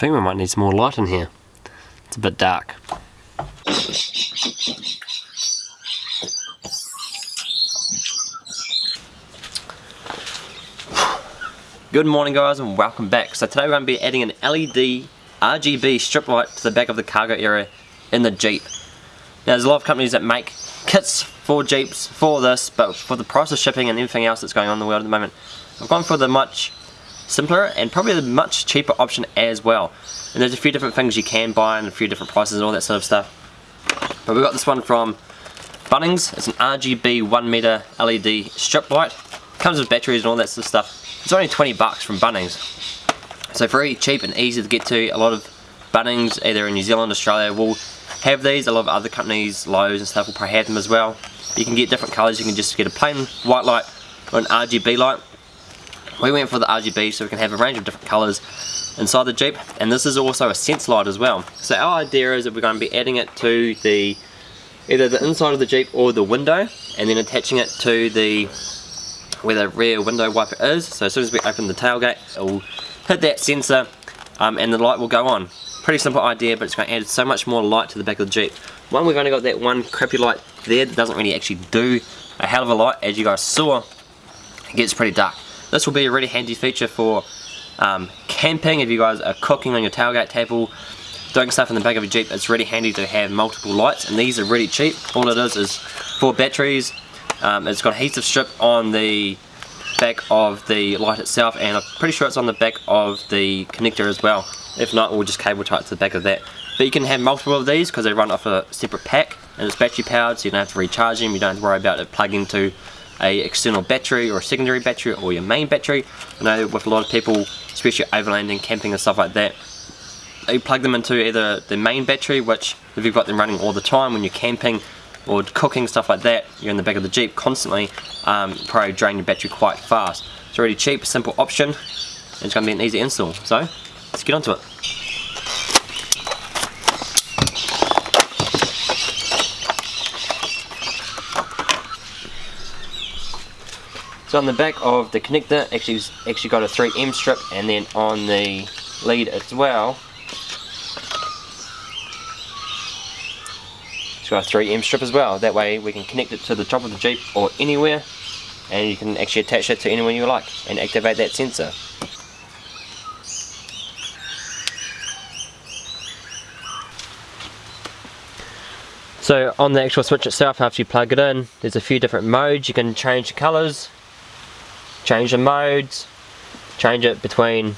think we might need some more light in here. It's a bit dark. Good morning guys and welcome back. So today we're going to be adding an LED RGB strip light to the back of the cargo area in the Jeep. Now there's a lot of companies that make kits for Jeeps for this, but for the price of shipping and everything else that's going on in the world at the moment, I've gone for the much simpler and probably a much cheaper option as well. And there's a few different things you can buy and a few different prices and all that sort of stuff. But we got this one from Bunnings. It's an RGB 1 meter LED strip light. Comes with batteries and all that sort of stuff. It's only 20 bucks from Bunnings. So very cheap and easy to get to. A lot of Bunnings, either in New Zealand, Australia, will have these. A lot of other companies, Lowe's and stuff, will probably have them as well. You can get different colours. You can just get a plain white light or an RGB light. We went for the RGB so we can have a range of different colours inside the Jeep and this is also a sense light as well. So our idea is that we're going to be adding it to the either the inside of the Jeep or the window and then attaching it to the where the rear window wiper is. So as soon as we open the tailgate it will hit that sensor um, and the light will go on. Pretty simple idea but it's going to add so much more light to the back of the Jeep. One we've only got that one crappy light there that doesn't really actually do a hell of a lot as you guys saw it gets pretty dark. This will be a really handy feature for um, camping, if you guys are cooking on your tailgate table, doing stuff in the back of a Jeep, it's really handy to have multiple lights and these are really cheap. All it is is four batteries, um, it's got adhesive strip on the back of the light itself and I'm pretty sure it's on the back of the connector as well. If not, we'll just cable tie it to the back of that. But you can have multiple of these because they run off a separate pack and it's battery powered so you don't have to recharge them, you don't have to worry about it plugging to a external battery or a secondary battery or your main battery. I know with a lot of people, especially overlanding, camping and stuff like that, you plug them into either the main battery, which if you've got them running all the time when you're camping or cooking, stuff like that, you're in the back of the Jeep constantly, um, probably drain your battery quite fast. It's a really cheap, simple option, and it's going to be an easy install. So, let's get onto it. So on the back of the connector, actually actually got a 3M strip, and then on the lead as well, it's got a 3M strip as well. That way we can connect it to the top of the Jeep or anywhere, and you can actually attach it to anywhere you like and activate that sensor. So on the actual switch itself, after you plug it in, there's a few different modes. You can change the colours, change the modes, change it between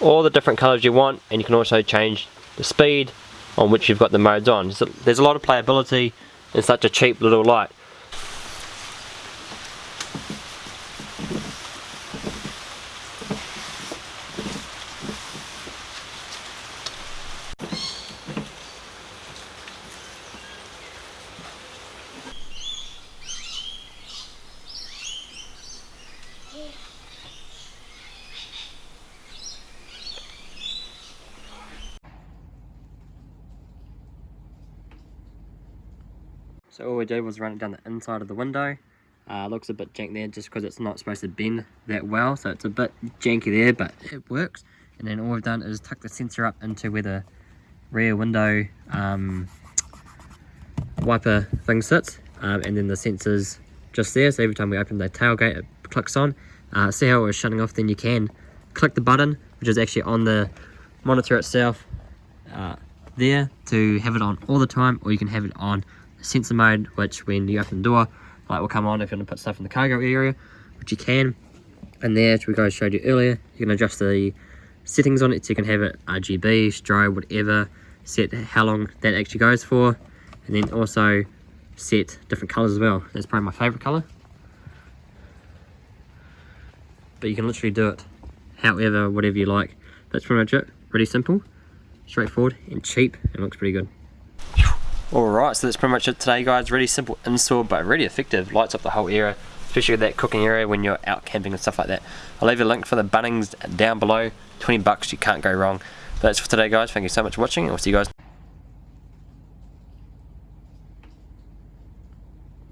all the different colors you want and you can also change the speed on which you've got the modes on. So there's a lot of playability in such a cheap little light. So all we did was run it down the inside of the window. Uh, looks a bit jank there just because it's not supposed to bend that well. So it's a bit janky there, but it works. And then all we've done is tuck the sensor up into where the rear window um, wiper thing sits. Um, and then the sensor's just there. So every time we open the tailgate, it clicks on. Uh, see how it was shutting off? Then you can click the button, which is actually on the monitor itself uh, there to have it on all the time, or you can have it on sensor mode, which when you open the door, light will come on if you want to put stuff in the cargo area, which you can. And there, as we guys showed you earlier, you can adjust the settings on it so you can have it RGB, strobe, whatever, set how long that actually goes for, and then also set different colors as well. That's probably my favorite color. But you can literally do it however, whatever you like. That's pretty much it. Pretty simple, straightforward, and cheap, and looks pretty good. Alright, so that's pretty much it today guys. Really simple install but really effective. Lights up the whole area, especially that cooking area when you're out camping and stuff like that. I'll leave a link for the Bunnings down below. 20 bucks, you can't go wrong. That's for today guys. Thank you so much for watching and we'll see you guys